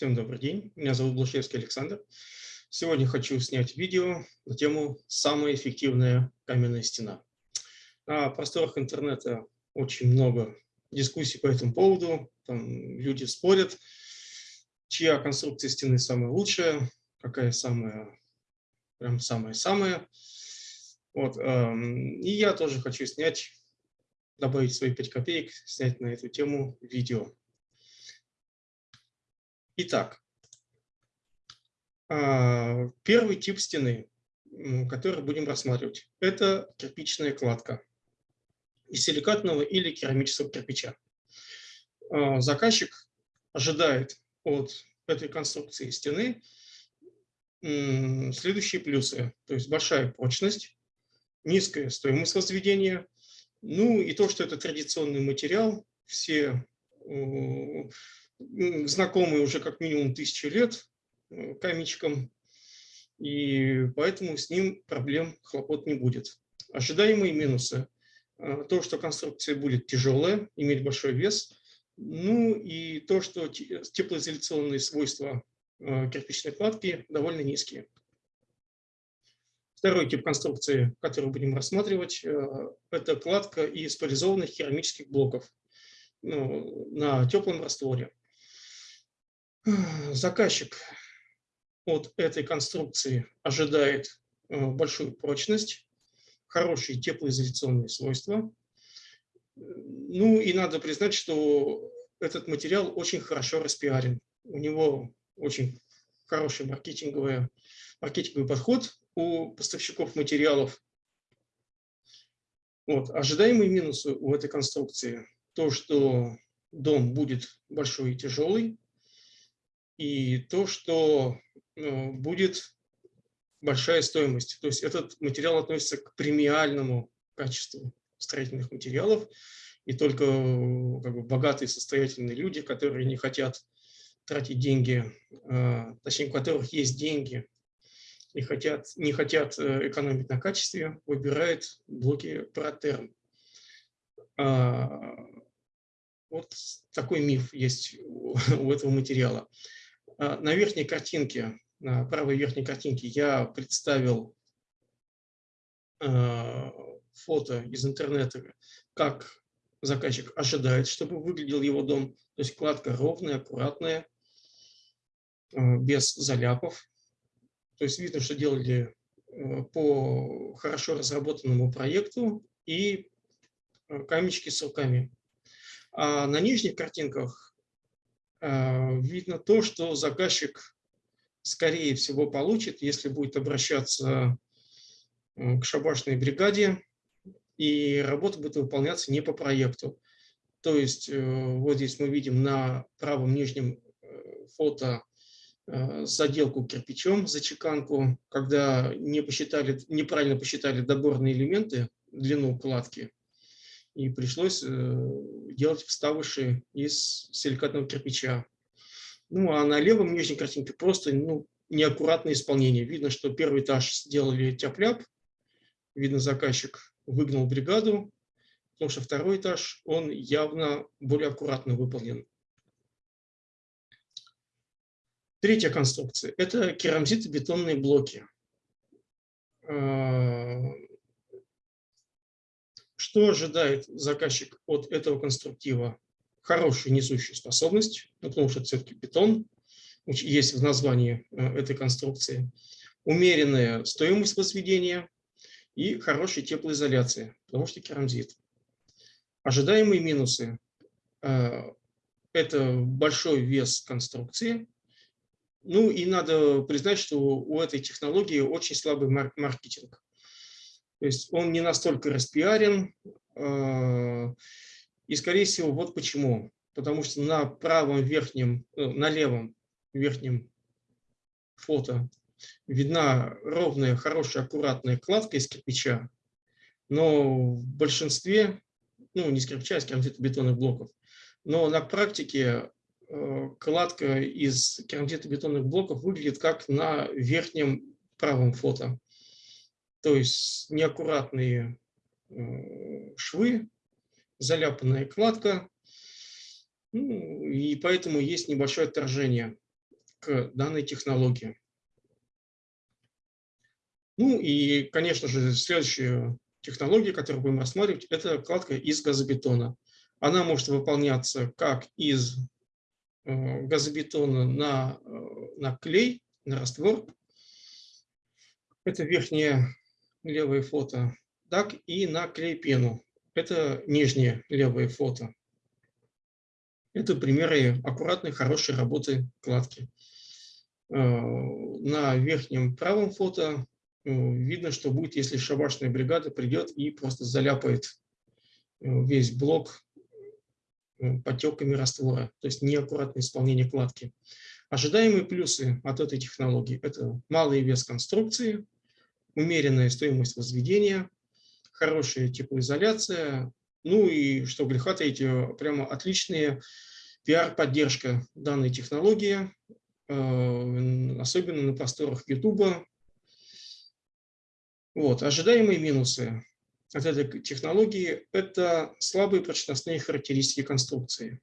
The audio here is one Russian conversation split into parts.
Всем добрый день, меня зовут Блушевский Александр. Сегодня хочу снять видео на тему «Самая эффективная каменная стена». На просторах интернета очень много дискуссий по этому поводу. Там люди спорят, чья конструкция стены самая лучшая, какая самая, прям самая-самая. Вот, эм, и я тоже хочу снять, добавить свои 5 копеек, снять на эту тему видео. Итак, а, первый тип стены, который будем рассматривать, это кирпичная кладка из силикатного или керамического кирпича. А, заказчик ожидает от этой конструкции стены следующие плюсы. То есть большая прочность, низкая стоимость возведения, ну и то, что это традиционный материал, все знакомый уже как минимум тысячу лет э, камечком, и поэтому с ним проблем, хлопот не будет. Ожидаемые минусы. Э, то, что конструкция будет тяжелая, иметь большой вес, ну и то, что теплоизоляционные свойства э, кирпичной кладки довольно низкие. Второй тип конструкции, который будем рассматривать, это кладка из поляризованных керамических блоков ну, на теплом растворе. Заказчик от этой конструкции ожидает э, большую прочность, хорошие теплоизоляционные свойства. Ну и надо признать, что этот материал очень хорошо распиарен. У него очень хороший маркетинговый, маркетинговый подход у поставщиков материалов. Вот. Ожидаемые минусы у этой конструкции – то, что дом будет большой и тяжелый, и то, что э, будет большая стоимость. То есть этот материал относится к премиальному качеству строительных материалов, и только э, как бы, богатые, состоятельные люди, которые не хотят тратить деньги, э, точнее, у которых есть деньги, и хотят, не хотят экономить на качестве, выбирают блоки Протерм. А, вот такой миф есть у этого материала. А, на верхней картинке, на правой верхней картинке я представил а, фото из интернета, как заказчик ожидает, чтобы выглядел его дом. То есть кладка ровная, аккуратная, а, без заляпов. То есть видно, что делали по хорошо разработанному проекту и камечки с руками. А на нижних картинках видно то, что заказчик, скорее всего, получит, если будет обращаться к шабашной бригаде, и работа будет выполняться не по проекту. То есть э, вот здесь мы видим на правом нижнем э, фото э, заделку кирпичом, зачеканку, когда не посчитали, неправильно посчитали доборные элементы, длину кладки, и пришлось э, делать вставыши из силикатного кирпича. Ну, а на левом нижней картинке просто ну, неаккуратное исполнение. Видно, что первый этаж сделали тяп-ляп, видно, заказчик выгнал бригаду, потому что второй этаж, он явно более аккуратно выполнен. Третья конструкция – это керамзитобетонные блоки. Что ожидает заказчик от этого конструктива? Хорошую несущую способность, ну, потому что все-таки бетон, есть в названии э, этой конструкции, умеренная стоимость возведения и хорошая теплоизоляция, потому что керамзит. Ожидаемые минусы э, – это большой вес конструкции, ну и надо признать, что у этой технологии очень слабый маркетинг. То есть он не настолько распиарен. А, и, скорее всего, вот почему. Потому что на правом верхнем, э, на левом верхнем фото видна ровная, хорошая, аккуратная кладка из кирпича, но в большинстве, ну, не кирпича, а из керамзитобетонных блоков, но на практике э, кладка из керамзитобетонных блоков выглядит как на верхнем правом фото то есть неаккуратные швы, заляпанная кладка, ну, и поэтому есть небольшое отторжение к данной технологии. Ну и, конечно же, следующая технология, которую будем рассматривать, это кладка из газобетона. Она может выполняться как из э, газобетона на, э, на клей, на раствор. Это верхнее левое фото. Так и на клей-пену. Это нижнее левое фото. Это примеры аккуратной, хорошей работы кладки. Э, на верхнем правом фото э, видно, что будет, если шабашная бригада придет и просто заляпает э, весь блок потеками раствора, то есть неаккуратное исполнение кладки. Ожидаемые плюсы от этой технологии – это малый вес конструкции, умеренная стоимость возведения, хорошая теплоизоляция, ну и, что греха таить, прямо отличная пиар-поддержка данной технологии, э, особенно на просторах YouTube. Вот, ожидаемые минусы от этой технологии – это слабые прочностные характеристики конструкции.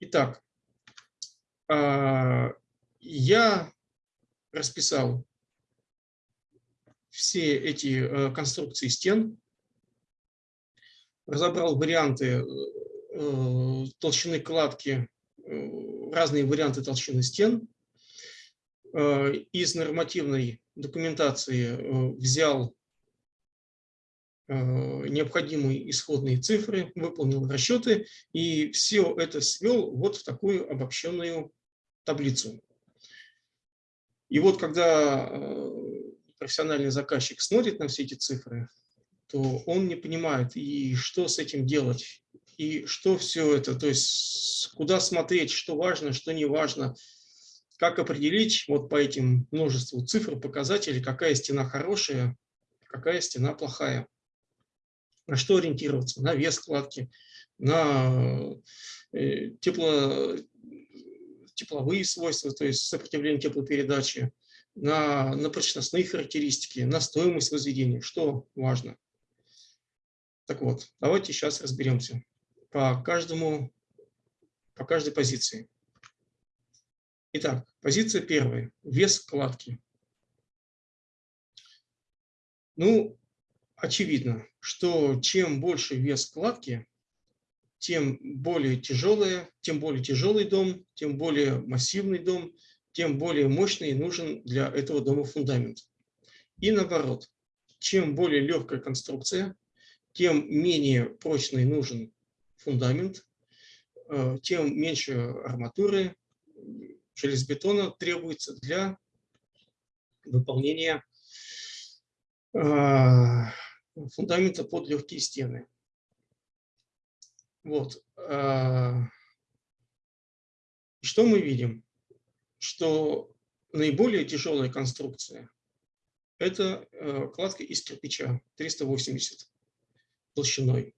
Итак, а, я расписал все эти э, конструкции стен, разобрал варианты э, толщины кладки, э, разные варианты толщины стен. Из нормативной документации взял необходимые исходные цифры, выполнил расчеты и все это свел вот в такую обобщенную таблицу. И вот когда профессиональный заказчик смотрит на все эти цифры, то он не понимает, и что с этим делать, и что все это, то есть куда смотреть, что важно, что не важно, как определить вот по этим множеству цифр, показателей, какая стена хорошая, какая стена плохая. На что ориентироваться? На вес кладки, на э, тепло, тепловые свойства, то есть сопротивление теплопередачи, на, на прочностные характеристики, на стоимость возведения, что важно. Так вот, давайте сейчас разберемся по каждому, по каждой позиции. Итак, позиция первая. Вес кладки. Ну, очевидно, что чем больше вес кладки, тем более тяжелый, тем более тяжелый дом, тем более массивный дом, тем более мощный нужен для этого дома фундамент. И наоборот, чем более легкая конструкция, тем менее прочный нужен фундамент, э, тем меньше арматуры, железобетона требуется для выполнения э, фундамента под легкие стены. Вот. Э, что мы видим? Что наиболее тяжелая конструкция – это э, кладка из кирпича 380 толщиной.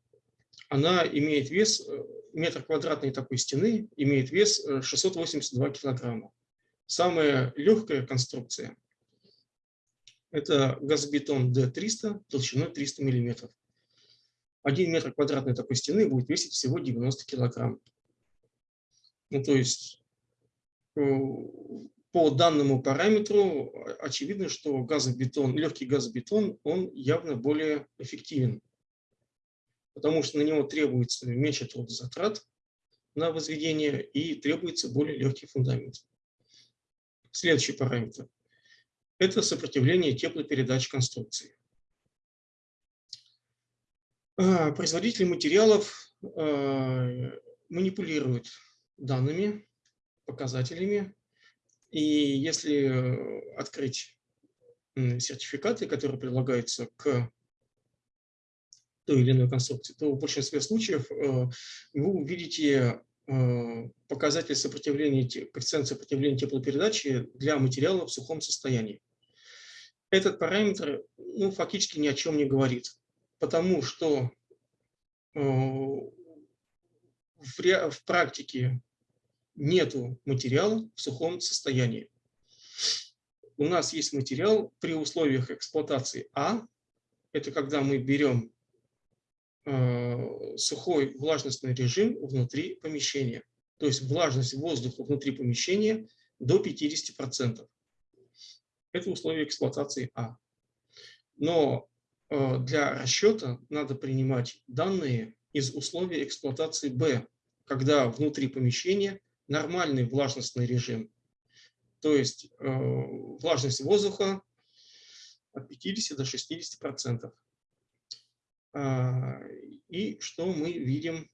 Она имеет вес, э, метр квадратной такой стены имеет вес 682 э, килограмма. Самая легкая конструкция – это газобетон D300 толщиной 300 миллиметров. Один метр квадратной такой стены будет весить всего 90 килограмм. Ну, то есть по данному параметру очевидно, что газобетон, легкий газобетон, он явно более эффективен, потому что на него требуется меньше трудозатрат на возведение и требуется более легкий фундамент. Следующий параметр – это сопротивление теплопередач конструкции. А, производители материалов а, манипулируют данными показателями. И если э, открыть сертификаты, которые прилагаются к той или иной конструкции, то в большинстве случаев э, вы увидите э, показатель сопротивления, коэффициент сопротивления теплопередачи для материала в сухом состоянии. Этот параметр ну, фактически ни о чем не говорит, потому что в, в практике нету материала в сухом состоянии. У нас есть материал при условиях эксплуатации А. Это когда мы берем э, сухой влажностный режим внутри помещения. То есть влажность воздуха внутри помещения до 50%. Это условие эксплуатации А. Но э, для расчета надо принимать данные из условий эксплуатации Б, когда внутри помещения нормальный влажностный режим, то есть э, влажность воздуха от 50 до 60 процентов. А, и что мы видим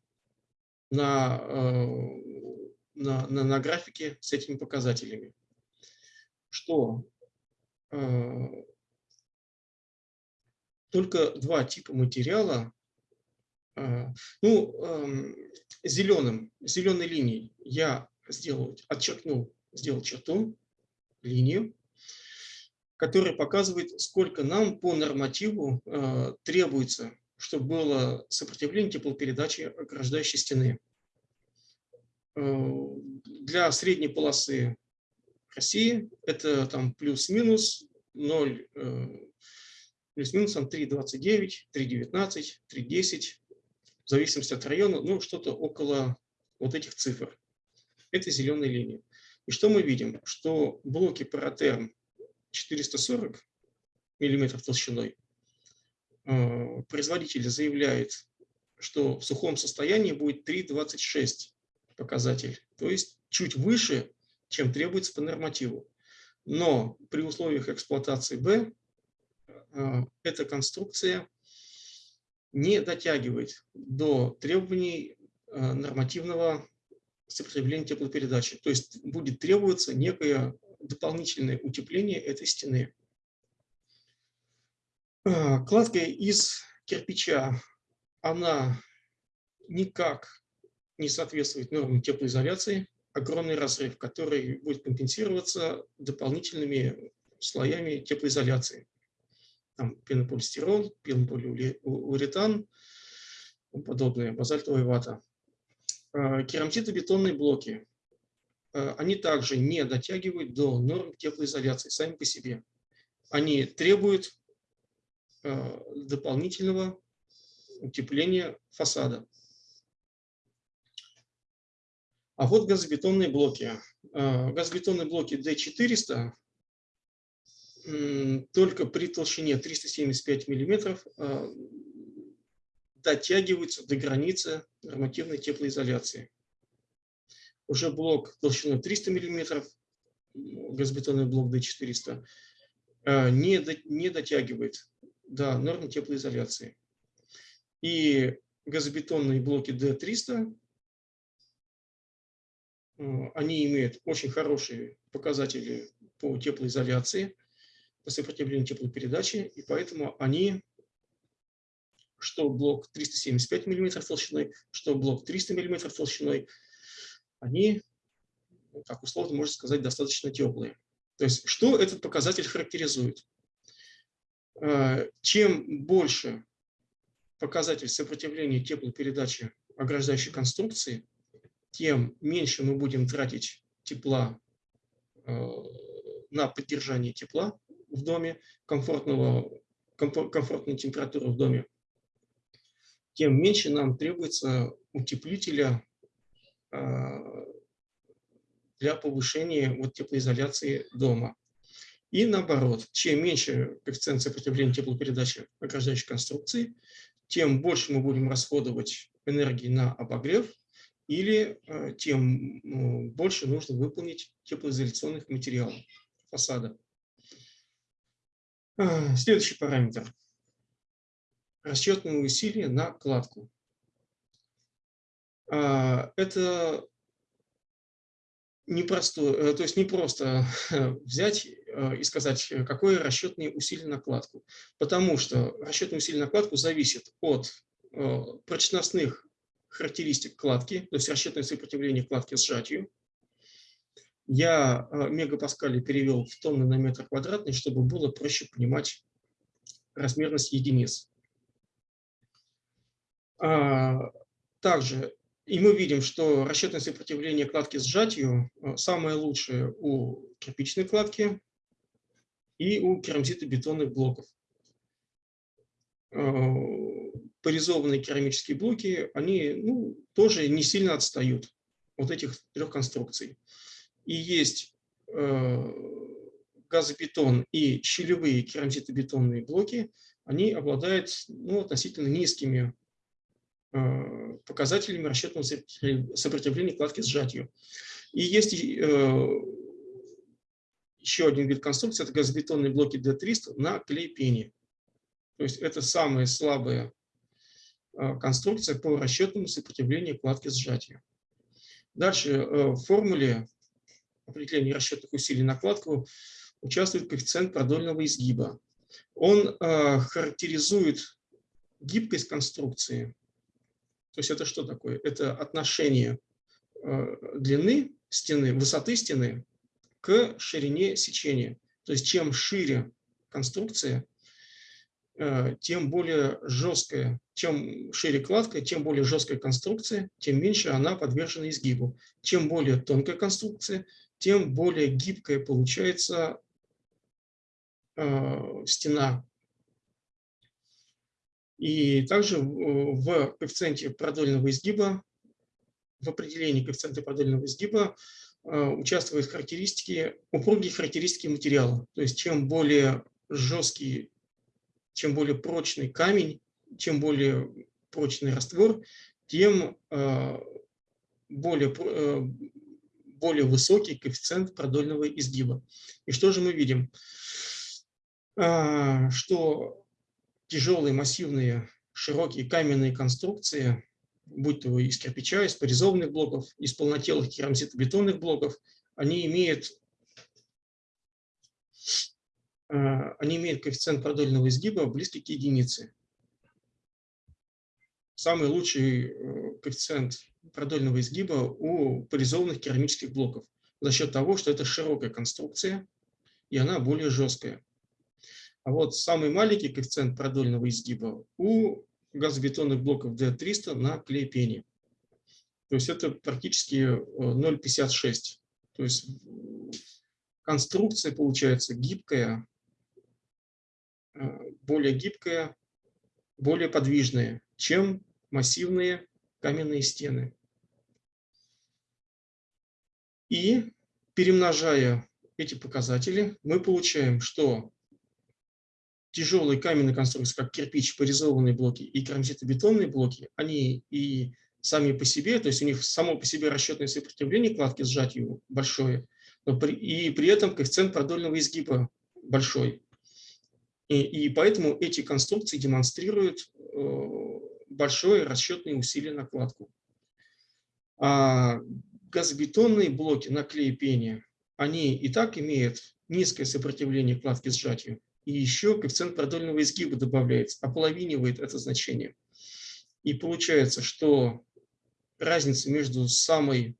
на, э, на, на, на графике с этими показателями? Что э, только два типа материала, ну, зеленым, зеленой линией я сделал, отчеркнул, сделал черту, линию, которая показывает, сколько нам по нормативу требуется чтобы было сопротивление теплопередачи ограждающей стены. Э, для средней полосы России это там плюс-минус 0, э, плюс-минус 3,29, 3,19, 3,10, в зависимости от района, ну что-то около вот этих цифр. Это зеленая линия. И что мы видим? Что блоки паратерм 440 мм толщиной Э, производитель заявляет, что в сухом состоянии будет 3,26 показатель, то есть чуть выше, чем требуется по нормативу. Но при условиях эксплуатации Б э, эта конструкция не дотягивает до требований э, нормативного сопротивления теплопередачи. То есть будет требоваться некое дополнительное утепление этой стены. А, кладка из кирпича, она никак не соответствует нормам теплоизоляции. Огромный разрыв, который будет компенсироваться дополнительными слоями теплоизоляции. Там пенополистирол, пенополиуретан, подобное, базальтовая вата. А, керамзитобетонные блоки, а, они также не дотягивают до норм теплоизоляции сами по себе. Они требуют Э, дополнительного утепления фасада. А вот газобетонные блоки. Газобетонные блоки D400 только при толщине 375 мм э, дотягиваются до границы нормативной теплоизоляции. Уже блок толщиной 300 мм, газобетонный блок D400, не дотягивает до нормы теплоизоляции. И газобетонные блоки D300, э, они имеют очень хорошие показатели по теплоизоляции, сопротивлению теплопередачи, и поэтому они, что блок 375 мм толщиной, что блок 300 мм толщиной, они, как условно можно сказать, достаточно теплые. То есть, что этот показатель характеризует? Э, чем больше показатель сопротивления теплопередачи ограждающей конструкции, тем меньше мы будем тратить тепла э, на поддержание тепла в доме, комфортного, комфортной температуры в доме, тем меньше нам требуется утеплителя э, для повышения вот теплоизоляции дома. И наоборот, чем меньше коэффициент сопротивления теплопередачи ограждающей конструкции, тем больше мы будем расходовать энергии на обогрев, или э, тем ну, больше нужно выполнить теплоизоляционных материалов фасада. А, следующий параметр. Расчетные усилия на кладку. А, это непросто, э, то есть не просто взять э, и сказать, какое расчетные усилия на кладку. Потому что расчетные усилия на кладку зависят от э, прочностных характеристик кладки, то есть расчетное сопротивление кладки сжатию. Я мегапаскали перевел в тонны на метр квадратный, чтобы было проще понимать размерность единиц. А, также и мы видим, что расчетное сопротивление кладки сжатию э, самое лучшее у кирпичной кладки и у керамзитобетонных блоков. Э, поризованные керамические блоки, они ну, тоже не сильно отстают от этих трех конструкций. И есть газобетон и щелевые керамзитобетонные блоки, они обладают ну, относительно низкими показателями расчетного сопротивления кладки сжатию. И есть еще один вид конструкции, это газобетонные блоки D300 на клей-пене. То есть это самая слабая конструкция по расчетному сопротивлению кладки сжатия. Дальше э, в формуле определения расчетных усилий на кладку участвует коэффициент продольного изгиба. Он а, характеризует гибкость конструкции. То есть это что такое? Это отношение а, длины стены, высоты стены к ширине сечения. То есть чем шире конструкция, э, тем более жесткая, чем шире кладка, тем более жесткая конструкция, тем меньше она подвержена изгибу. Чем более тонкая конструкция, тем более гибкая получается э, стена. И также в коэффициенте продольного изгиба, в определении коэффициента продольного изгиба Э, участвуют характеристики, упругие характеристики материала. То есть чем более жесткий, чем более прочный камень, чем более прочный раствор, тем э, более, более высокий коэффициент продольного изгиба. И что же мы видим? Что тяжелые, массивные, широкие каменные конструкции будь то из кирпича, из порезованных блоков, из полнотелых керамзитобетонных блоков, они имеют, э, они имеют коэффициент продольного изгиба близкий к единице. Самый лучший э, коэффициент продольного изгиба у порезованных керамических блоков за счет того, что это широкая конструкция, и она более жесткая. А вот самый маленький коэффициент продольного изгиба у газобетонных блоков D300 на клей-пене. То есть это практически 0,56. Э, То есть конструкция получается гибкая, э, более гибкая, более подвижная, чем массивные каменные стены. И перемножая эти показатели, мы получаем, что тяжелые каменные конструкции, как кирпич, порезованные блоки и керамзитобетонные блоки, они и сами по себе, то есть у них само по себе расчетное сопротивление кладки сжатию большое, но при, и при этом коэффициент продольного изгиба большой. И, и поэтому эти конструкции демонстрируют э, большое расчетное усилие на кладку. А газобетонные блоки на клей пене, они и так имеют низкое сопротивление кладки сжатию, и еще коэффициент продольного изгиба добавляется, ополовинивает это значение. И получается, что разница между самой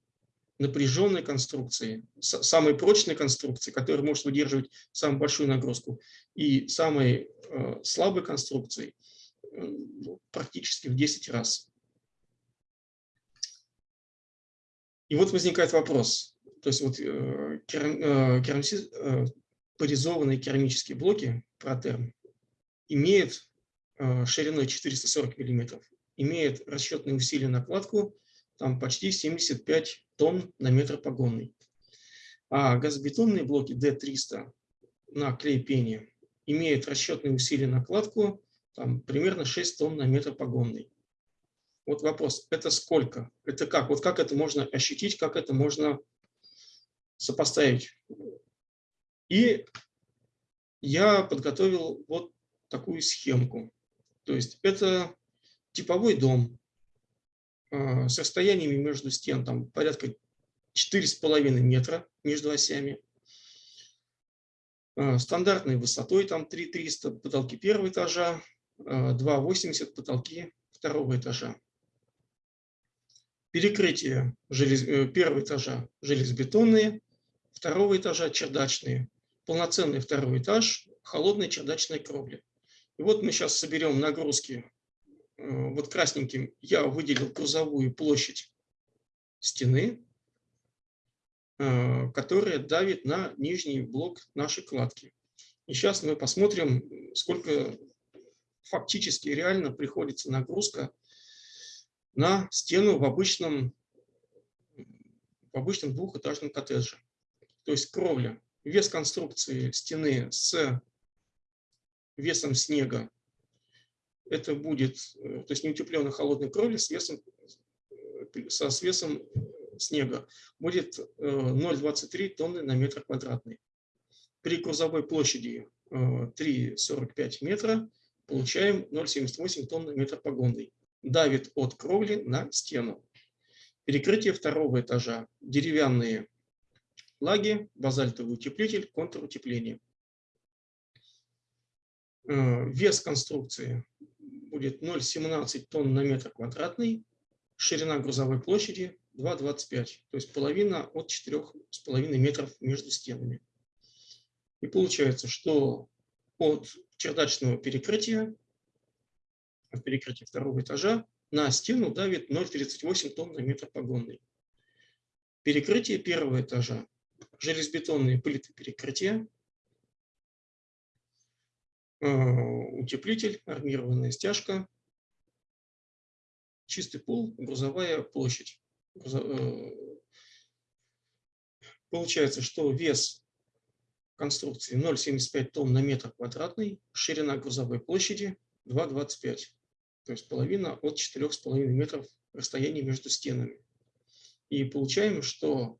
напряженной конструкцией, самой прочной конструкцией, которая может выдерживать самую большую нагрузку, и самой э, слабой конструкцией практически в 10 раз. И вот возникает вопрос. То есть вот э, керамзит, э, порезованные керамические блоки протерм имеют э, шириной 440 мм, имеют расчетные усилия на кладку там почти 75 тонн на метр погонный. А газобетонные блоки D300 на клей-пене имеют расчетные усилия на кладку там, примерно 6 тонн на метр погонный. Вот вопрос, это сколько? Это как? Вот как это можно ощутить, как это можно сопоставить? И я подготовил вот такую схемку. То есть это типовой дом а, с расстояниями между стен там, порядка 4,5 метра между осями. А, стандартной высотой там 3300 потолки первого этажа, 2,80 а, потолки второго этажа. Перекрытие желез... Э, первого этажа железобетонные, второго этажа чердачные, полноценный второй этаж, холодной чердачной кровли. И вот мы сейчас соберем нагрузки. Э, вот красненьким я выделил грузовую площадь стены, э, которая давит на нижний блок нашей кладки. И сейчас мы посмотрим, сколько фактически реально приходится нагрузка на стену в обычном, в обычном двухэтажном коттедже. то есть кровля, вес конструкции стены с весом снега, это будет, э, то есть неутепленной холодной кровли с весом, со, с весом снега, будет 0,23 тонны на метр квадратный. При грузовой площади 3,45 метра получаем 0,78 тонн на метр погонный. Давит от кровли на стену. Перекрытие второго этажа. Деревянные лаги, базальтовый утеплитель, контрутепление. Э, вес конструкции будет 0,17 тонн на метр квадратный. Ширина грузовой площади 2,25, то есть половина от 4,5 метров между стенами. И получается, что от чердачного перекрытия, от перекрытия второго этажа, на стену давит 0,38 тонн на метр погонный. Перекрытие первого этажа, железобетонные плиты перекрытия, э, утеплитель, армированная стяжка, чистый пол, грузовая площадь. Э, получается, что вес конструкции 0,75 тонн на метр квадратный, ширина грузовой площади 2,25, то есть половина от 4,5 метров расстояния между стенами. И получаем, что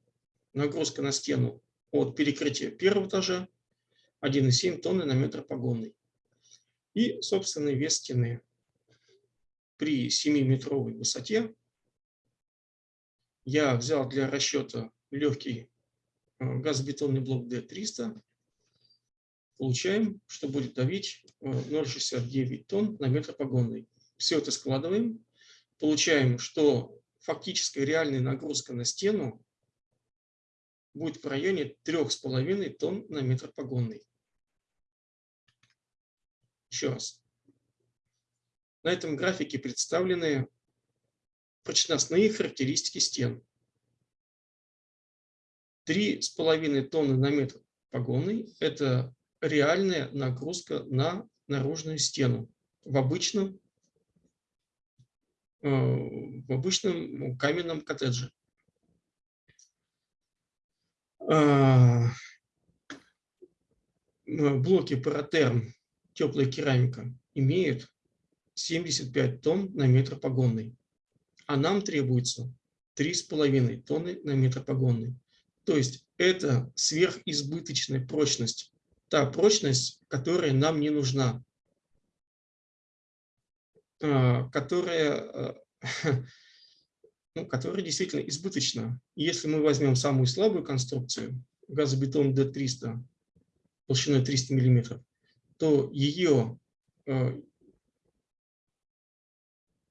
нагрузка на стену от перекрытия первого этажа 1,7 тонны на метр погонный. И собственный вес стены при 7-метровой высоте я взял для расчета легкий газобетонный блок D300, получаем, что будет давить 0,69 э, тонн на метр погонный. Все это складываем, получаем, что фактическая реальная нагрузка на стену будет в районе 3,5 тонн на метр погонный. Еще раз. На этом графике представлены прочностные характеристики стен. 3,5 тонны на метр погонный – это реальная нагрузка на наружную стену в обычном, э, в обычном каменном коттедже. А, блоки паратерм, теплая керамика, имеют 75 тонн на метр погонный, а нам требуется 3,5 тонны на метр погонный. То есть это сверхизбыточная прочность, та прочность, которая нам не нужна, а, которая, а, ну, которая действительно избыточна. Если мы возьмем самую слабую конструкцию, газобетон D300 толщиной 300 мм, то ее, а,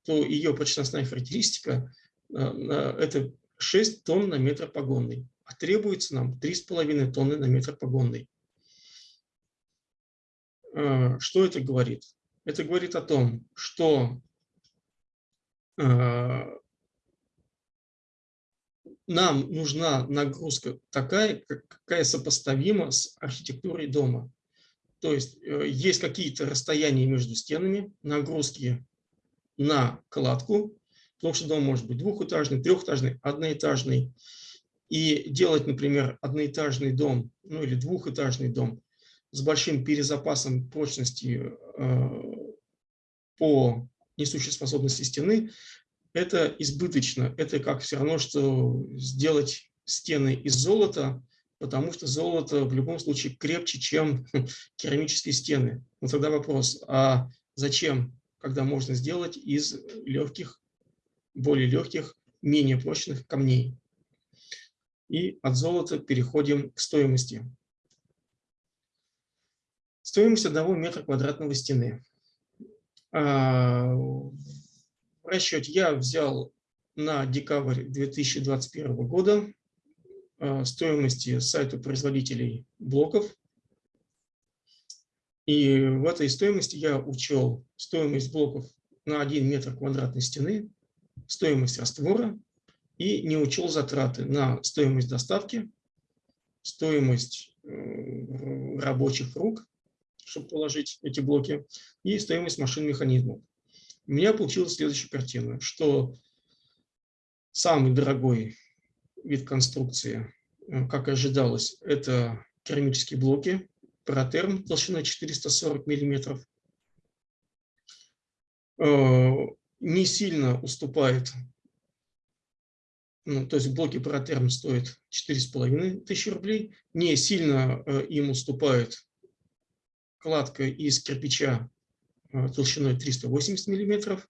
то ее прочностная характеристика – это 6 тонн на метр погонный а требуется нам 3,5 тонны на метр погонный. А, что это говорит? Это говорит о том, что а, нам нужна нагрузка такая, какая сопоставима с архитектурой дома. То есть э, есть какие-то расстояния между стенами, нагрузки на кладку, потому что дом может быть двухэтажный, трехэтажный, одноэтажный и делать, например, одноэтажный дом, ну или двухэтажный дом с большим перезапасом прочности э, по несущей способности стены, это избыточно. Это как все равно, что сделать стены из золота, потому что золото в любом случае крепче, чем керамические стены. Но тогда вопрос, а зачем, когда можно сделать из легких, более легких, менее прочных камней? И от золота переходим к стоимости. Стоимость одного метра квадратного стены. А, в расчете я взял на декабрь 2021 года а, стоимости сайта производителей блоков. И в этой стоимости я учел стоимость блоков на 1 метр квадратной стены, стоимость раствора и не учел затраты на стоимость доставки, стоимость э, рабочих рук, чтобы положить эти блоки, и стоимость машин механизмов. У меня получилась следующая картина, что самый дорогой вид конструкции э, как и ожидалось, это керамические блоки, паратерм толщиной 440 мм. Не сильно уступает, ну, то есть блоки паратерм стоят 4,5 тысячи рублей, не сильно им уступает кладка из кирпича толщиной 380 миллиметров.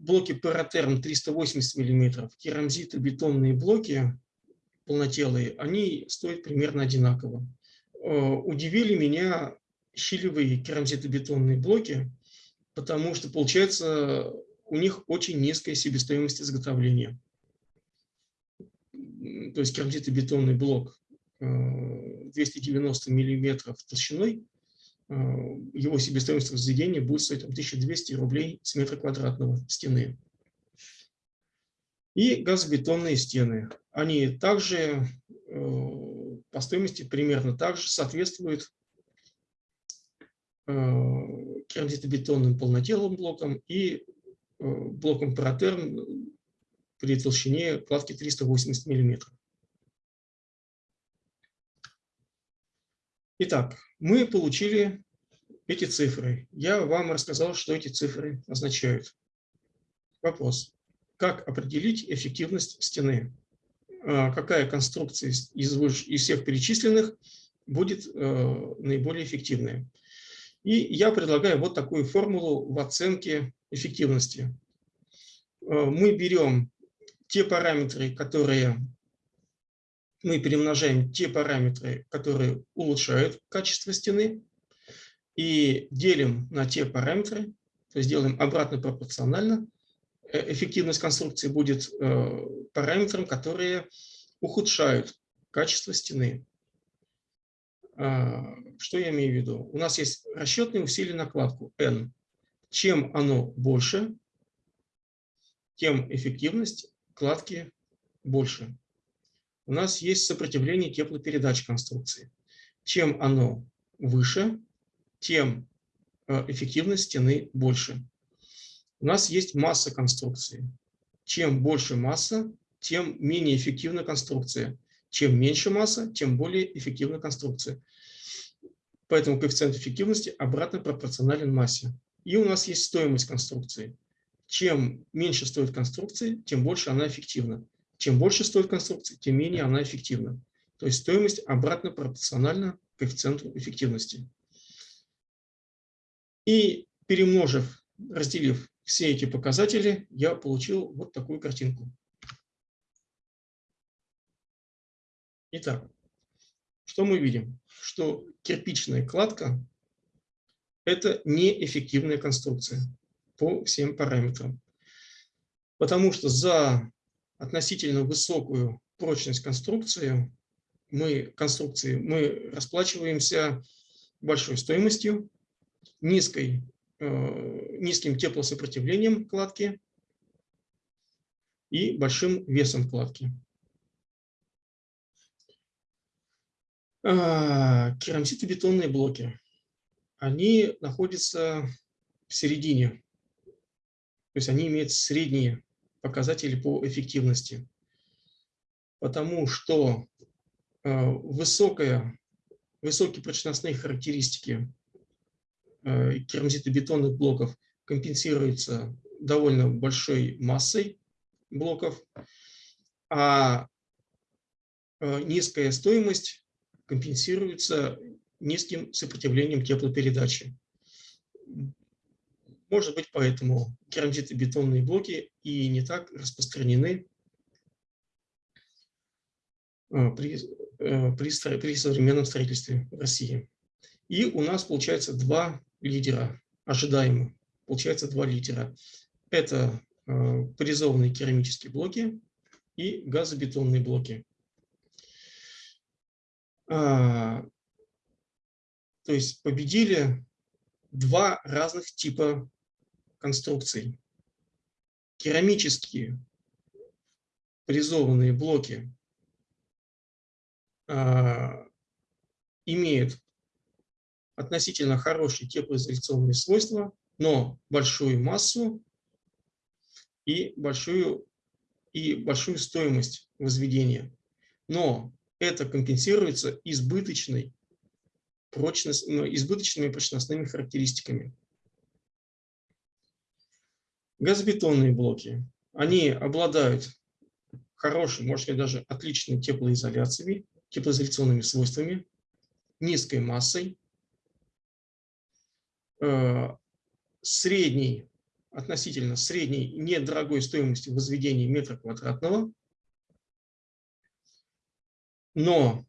блоки Паратерм 380 мм, керамзиты, бетонные блоки полнотелые, они стоят примерно одинаково. Э, удивили меня щелевые керамзитобетонные блоки, потому что, получается, у них очень низкая себестоимость изготовления. То есть керамзитобетонный блок 290 э, мм толщиной Э, его себестоимость возведения будет стоить 1200 рублей с метра квадратного стены. И газобетонные стены. Они также э, по стоимости примерно так же соответствуют керамзитобетонным полнотелым блокам и блокам паратерн при толщине кладки 380 мм. Итак, мы получили эти цифры. Я вам рассказал, что эти цифры означают. Вопрос. Как определить эффективность стены? А, какая конструкция из, из всех перечисленных будет э, наиболее эффективная? И я предлагаю вот такую формулу в оценке эффективности. Э, мы берем те параметры, которые мы перемножаем те параметры, которые улучшают качество стены, и делим на те параметры, то есть делаем обратно пропорционально. Э, эффективность конструкции будет э, параметром, которые ухудшают качество стены. А, что я имею в виду? У нас есть расчетные усилия на кладку N. Чем оно больше, тем эффективность кладки больше у нас есть сопротивление теплопередач конструкции. Чем оно выше, тем э, эффективность стены больше. У нас есть масса конструкции. Чем больше масса, тем менее эффективна конструкция. Чем меньше масса, тем более эффективна конструкция. Поэтому коэффициент эффективности обратно пропорционален массе. И у нас есть стоимость конструкции. Чем меньше стоит конструкция, тем больше она эффективна. Чем больше стоит конструкция, тем менее она эффективна. То есть стоимость обратно пропорциональна коэффициенту эффективности. И перемножив, разделив все эти показатели, я получил вот такую картинку. Итак, что мы видим? Что кирпичная кладка – это неэффективная конструкция по всем параметрам. Потому что за относительно высокую прочность конструкции, мы, конструкции, мы расплачиваемся большой стоимостью, низкой, э, низким теплосопротивлением кладки и большим весом кладки. Керамзитобетонные блоки. Они находятся в середине, то есть они имеют средние показатели по эффективности. Потому что э, высокая, высокие прочностные характеристики э, керамзитобетонных блоков компенсируются довольно большой массой блоков, а низкая стоимость компенсируется низким сопротивлением теплопередачи. Может быть, поэтому керамзитобетонные блоки и не так распространены э, при, э, при, при современном строительстве в России. И у нас получается два лидера, ожидаемо. Получается два лидера. Это э, поляризованные керамические блоки и газобетонные блоки. А, то есть победили два разных типа конструкций. Керамические поляризованные блоки а, имеют относительно хорошие теплоизоляционные свойства, но большую массу и большую и большую стоимость возведения. Но это компенсируется избыточной прочность, ну, избыточными прочностными характеристиками. Газобетонные блоки. Они обладают хорошей, может быть, даже отличной теплоизоляцией, теплоизоляционными свойствами, низкой массой, э, средней, относительно средней недорогой стоимости возведения метра квадратного, но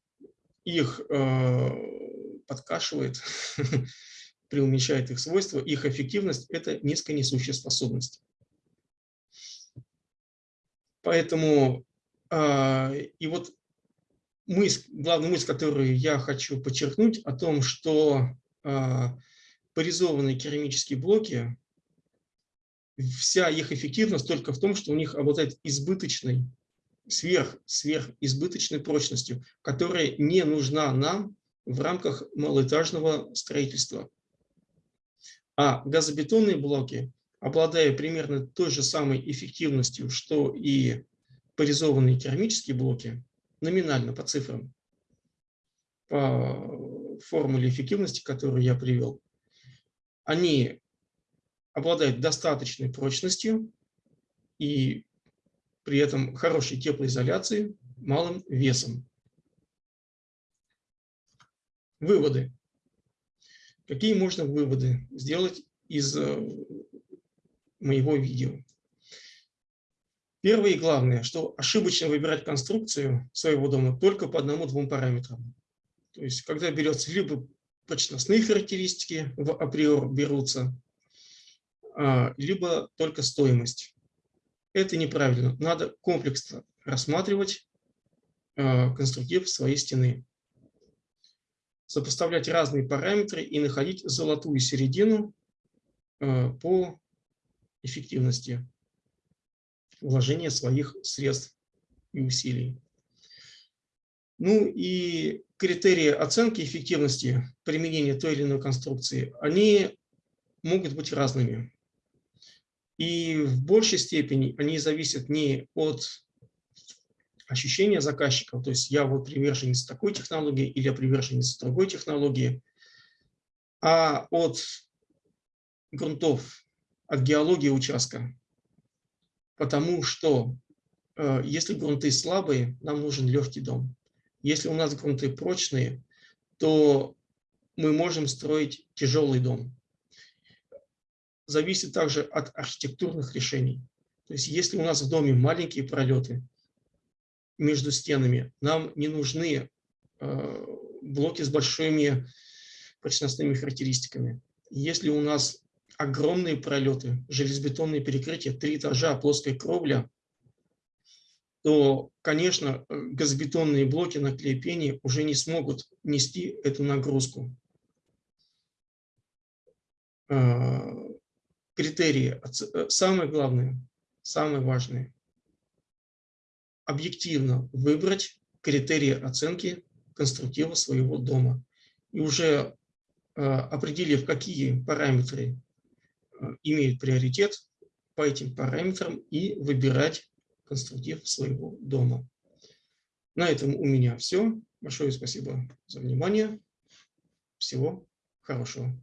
их э, подкашивает, преуменьшает их свойства, их эффективность – это низконесущая способность. Поэтому э, и вот мысль, главная мысль, которую я хочу подчеркнуть, о том, что э, поризованные керамические блоки, вся их эффективность только в том, что у них обладает избыточной сверх, сверхизбыточной прочностью, которая не нужна нам в рамках малоэтажного строительства. А газобетонные блоки, обладая примерно той же самой эффективностью, что и поризованные керамические блоки, номинально по цифрам, по формуле эффективности, которую я привел, они обладают достаточной прочностью и при этом хорошей теплоизоляции, малым весом. Выводы. Какие можно выводы сделать из э, моего видео? Первое и главное, что ошибочно выбирать конструкцию своего дома только по одному-двум параметрам. То есть, когда берется либо прочностные характеристики в априор берутся, а, либо только стоимость. Это неправильно. Надо комплексно рассматривать а, конструктив своей стены. Сопоставлять разные параметры и находить золотую середину а, по эффективности вложения своих средств и усилий. Ну и критерии оценки эффективности применения той или иной конструкции, они могут быть разными. И в большей степени они зависят не от ощущения заказчика, то есть я вот приверженец такой технологии или я приверженец другой технологии, а от грунтов, от геологии участка. Потому что э, если грунты слабые, нам нужен легкий дом. Если у нас грунты прочные, то мы можем строить тяжелый дом зависит также от архитектурных решений. То есть если у нас в доме маленькие пролеты между стенами, нам не нужны э, блоки с большими прочностными характеристиками. Если у нас огромные пролеты, железобетонные перекрытия, три этажа, плоская кровля, то, конечно, газобетонные блоки на клеепении уже не смогут нести эту нагрузку. Критерии, э, самое главное, самое важное, объективно выбрать критерии оценки конструктива своего дома. И уже э, определив, какие параметры э, имеют приоритет, по этим параметрам и выбирать конструктив своего дома. На этом у меня все. Большое спасибо за внимание. Всего хорошего.